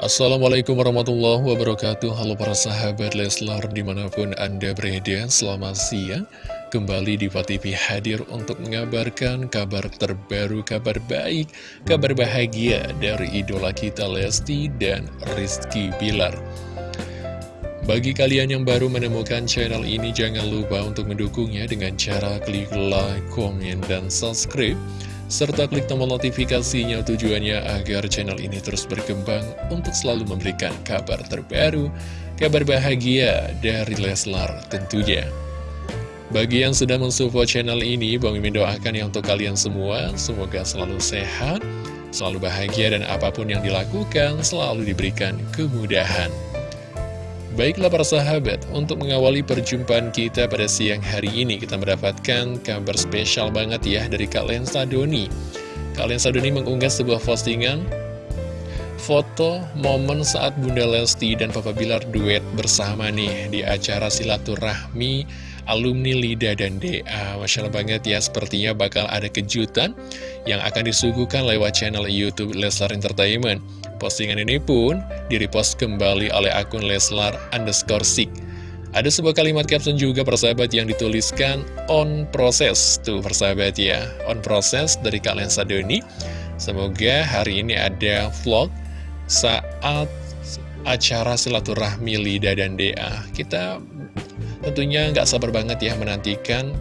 Assalamualaikum warahmatullahi wabarakatuh. Halo para sahabat Leslar di mana pun anda berada Selamat siang. Kembali di TV hadir untuk mengabarkan kabar terbaru, kabar baik Kabar bahagia dari idola kita Lesti dan Rizky Bilar. Bagi kalian yang baru menemukan channel ini, jangan lupa untuk mendukungnya dengan cara klik like, komen, dan subscribe serta klik tombol notifikasinya tujuannya agar channel ini terus berkembang untuk selalu memberikan kabar terbaru, kabar bahagia dari Leslar tentunya. Bagi yang sudah mensupport channel ini, Bang Mimin doakan ya untuk kalian semua, semoga selalu sehat, selalu bahagia dan apa pun yang dilakukan selalu diberikan kemudahan. Baiklah para sahabat, untuk mengawali perjumpaan kita pada siang hari ini, kita mendapatkan kabar spesial banget ya dari Kak Lensa Doni. Kak Lensa Doni mengunggah sebuah postingan foto momen saat Bunda Lesti dan Papa Bilar duet bersama nih di acara silaturahmi alumni LIDA dan DA. Masya Allah banget ya, sepertinya bakal ada kejutan yang akan disuguhkan lewat channel Youtube Leslar Entertainment. Postingan ini pun direpost kembali oleh akun Leslar underscore Sik. Ada sebuah kalimat caption juga persahabat yang dituliskan on process. Tuh persahabat ya, on process dari Kak Lensa Doni. Semoga hari ini ada vlog saat acara silaturahmi Lida dan Dea. Kita tentunya nggak sabar banget ya menantikan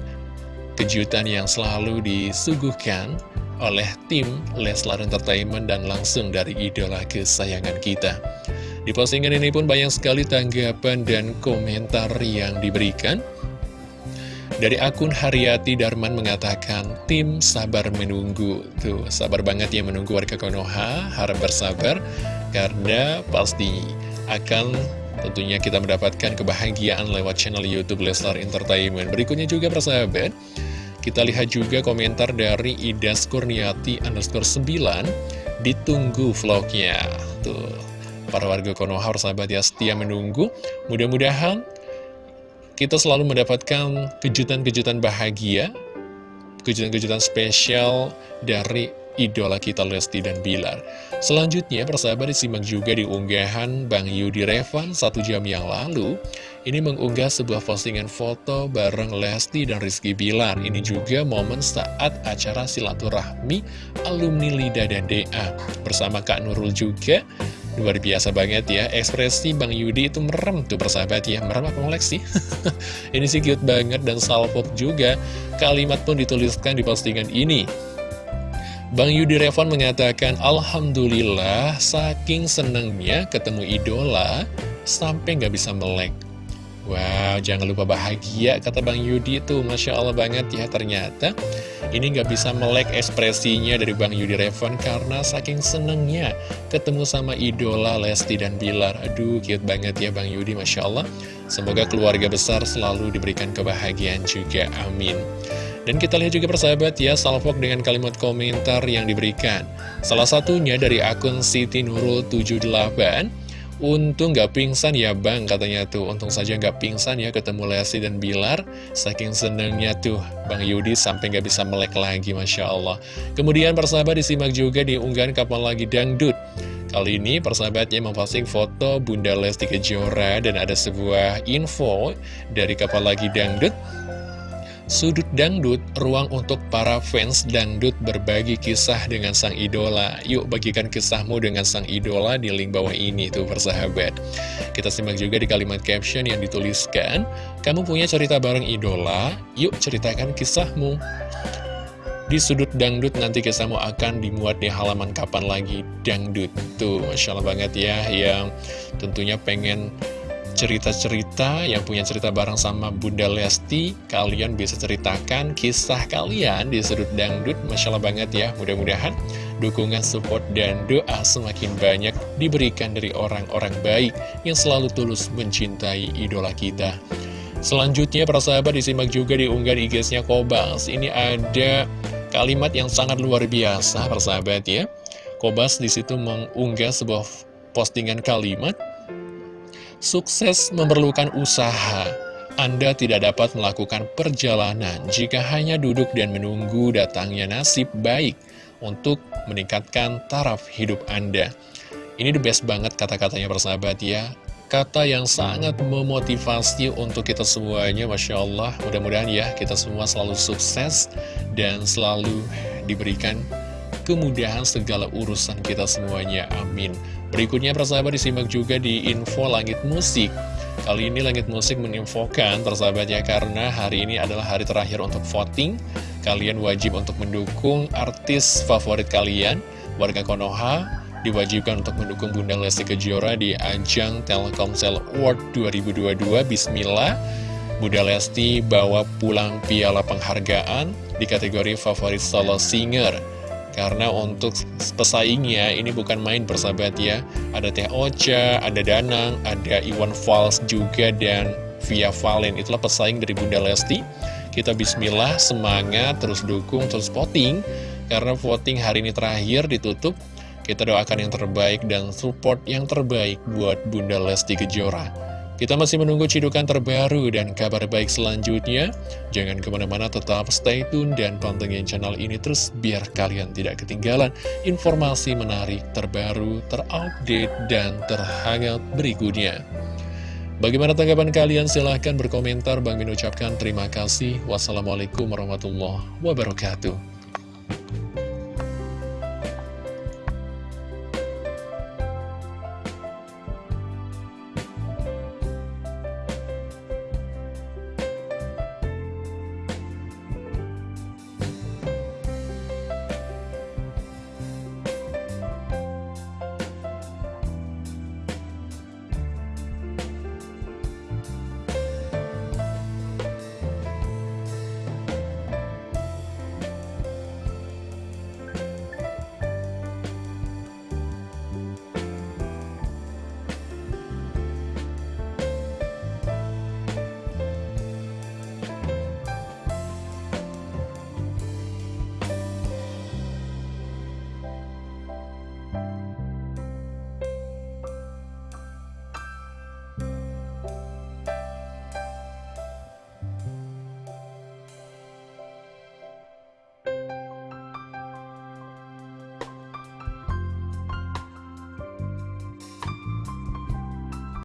kejutan yang selalu disuguhkan oleh tim Leslar Entertainment dan langsung dari idola kesayangan kita. Di postingan ini pun banyak sekali tanggapan dan komentar yang diberikan. Dari akun Haryati Darman mengatakan, tim sabar menunggu. Tuh, sabar banget ya menunggu warga Konoha, harap bersabar, karena pasti akan tentunya kita mendapatkan kebahagiaan lewat channel Youtube Leslar Entertainment. Berikutnya juga persahabat, kita lihat juga komentar dari Idas Kurniati underscore 9 Ditunggu vlognya. Tuh, para warga Konoha sahabat ya setia menunggu. Mudah-mudahan kita selalu mendapatkan kejutan-kejutan bahagia Kejutan-kejutan spesial dari idola kita Lesti dan Bilar. Selanjutnya, persahabat disimak juga di unggahan Bang Yudi Revan satu jam yang lalu. Ini mengunggah sebuah postingan foto bareng Lesti dan Rizky Bilar. Ini juga momen saat acara silaturahmi alumni Lida dan DA. Bersama Kak Nurul juga. Luar biasa banget ya, ekspresi Bang Yudi itu merem tuh persahabat ya, merem apa sih? ini sih cute banget dan salpok juga, kalimat pun dituliskan di postingan ini. Bang Yudi Revon mengatakan, Alhamdulillah, saking senengnya ketemu idola, sampai nggak bisa melek. Wow, jangan lupa bahagia, kata Bang Yudi itu. Masya Allah banget ya, ternyata ini nggak bisa melek ekspresinya dari Bang Yudi Revon karena saking senengnya ketemu sama idola Lesti dan Bilar. Aduh, cute banget ya Bang Yudi, Masya Allah. Semoga keluarga besar selalu diberikan kebahagiaan juga. Amin. Dan kita lihat juga persahabat ya, salvok dengan kalimat komentar yang diberikan. Salah satunya dari akun Siti Nurul 78. Untung gak pingsan ya bang, katanya tuh. Untung saja gak pingsan ya ketemu Lesti dan Bilar. Saking senengnya tuh Bang Yudi sampai gak bisa melek lagi, Masya Allah. Kemudian persahabat disimak juga di unggahan kapan lagi dangdut. Kali ini persahabatnya memposting foto Bunda Lesti Kejora dan ada sebuah info dari kapal lagi dangdut Sudut Dangdut, ruang untuk para fans dangdut berbagi kisah dengan sang idola. Yuk bagikan kisahmu dengan sang idola di link bawah ini tuh persahabat. Kita simak juga di kalimat caption yang dituliskan, kamu punya cerita bareng idola, yuk ceritakan kisahmu. Di sudut dangdut nanti kisahmu akan dimuat di halaman kapan lagi dangdut. Tuh, Masya Allah banget ya, yang tentunya pengen cerita-cerita yang punya cerita bareng sama Bunda Lesti Kalian bisa ceritakan kisah kalian di sudut dangdut Masya Allah banget ya. Mudah-mudahan dukungan, support, dan doa semakin banyak diberikan dari orang-orang baik Yang selalu tulus mencintai idola kita. Selanjutnya para sahabat disimak juga di unggahan IG-nya Kobas. Ini ada kalimat yang sangat luar biasa para sahabat ya. Kobas di situ mengunggah sebuah postingan kalimat Sukses memerlukan usaha. Anda tidak dapat melakukan perjalanan jika hanya duduk dan menunggu datangnya nasib baik untuk meningkatkan taraf hidup Anda. Ini the best banget kata-katanya persahabat ya Kata yang sangat memotivasi untuk kita semuanya Masya Allah Mudah-mudahan ya kita semua selalu sukses Dan selalu diberikan kemudahan segala urusan kita semuanya Amin Berikutnya persahabat disimak juga di info langit musik. Kali ini Langit Musik menginfokan persahabat ya karena hari ini adalah hari terakhir untuk voting. Kalian wajib untuk mendukung artis favorit kalian Warga Konoha. Diwajibkan untuk mendukung Bunda Lesti Kejora di ajang Telkomsel Award 2022 Bismillah. Bunda Lesti bawa pulang piala penghargaan di kategori favorit solo singer karena untuk pesaingnya ini bukan main persahabat ya. Ada Teh Ocha, ada Danang, ada Iwan Fals juga dan Via Valen. Itulah pesaing dari Bunda Lesti. Kita bismillah, semangat, terus dukung, terus voting. Karena voting hari ini terakhir ditutup kita doakan yang terbaik dan support yang terbaik buat Bunda Lesti Kejora. Kita masih menunggu cidukan terbaru dan kabar baik selanjutnya. Jangan ke mana-mana tetap stay tune dan pantengin channel ini terus biar kalian tidak ketinggalan informasi menarik terbaru, terupdate, dan terhangat berikutnya. Bagaimana tanggapan kalian? Silahkan berkomentar. Bang Min ucapkan terima kasih. Wassalamualaikum warahmatullahi wabarakatuh.